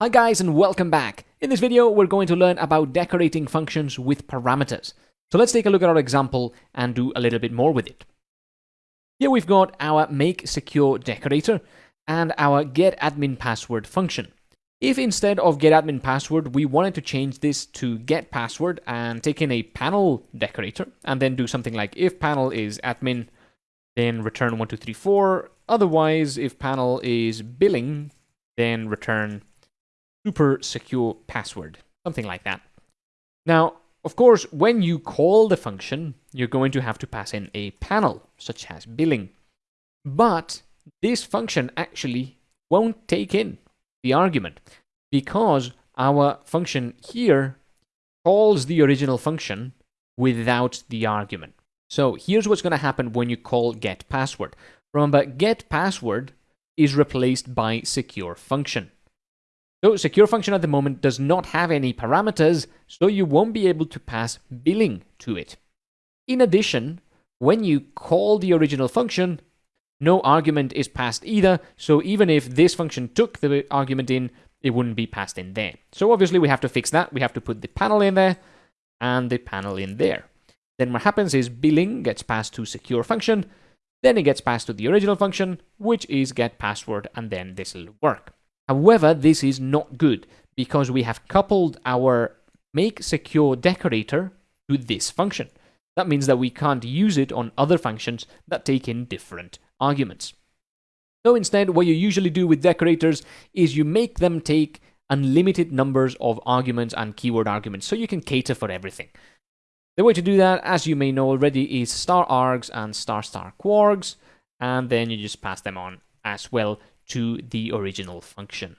Hi guys and welcome back. In this video we're going to learn about decorating functions with parameters. So let's take a look at our example and do a little bit more with it. Here we've got our make secure decorator and our get admin password function. If instead of get admin password we wanted to change this to get password and take in a panel decorator and then do something like if panel is admin then return 1234 otherwise if panel is billing then return super secure password, something like that. Now, of course, when you call the function, you're going to have to pass in a panel, such as billing. But this function actually won't take in the argument because our function here calls the original function without the argument. So here's what's going to happen when you call get password. Remember, get password is replaced by secure function. So secure function at the moment does not have any parameters, so you won't be able to pass billing to it. In addition, when you call the original function, no argument is passed either, so even if this function took the argument in, it wouldn't be passed in there. So obviously we have to fix that. We have to put the panel in there and the panel in there. Then what happens is billing gets passed to secure function, then it gets passed to the original function, which is get password, and then this will work. However, this is not good because we have coupled our make secure decorator to this function. That means that we can't use it on other functions that take in different arguments. So instead, what you usually do with decorators is you make them take unlimited numbers of arguments and keyword arguments so you can cater for everything. The way to do that, as you may know already, is star args and star star kwargs, and then you just pass them on as well to the original function.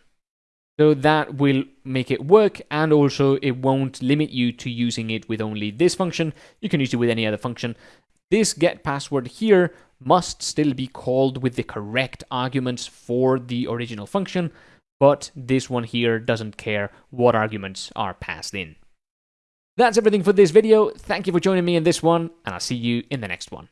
So that will make it work and also it won't limit you to using it with only this function. You can use it with any other function. This get password here must still be called with the correct arguments for the original function, but this one here doesn't care what arguments are passed in. That's everything for this video. Thank you for joining me in this one, and I'll see you in the next one.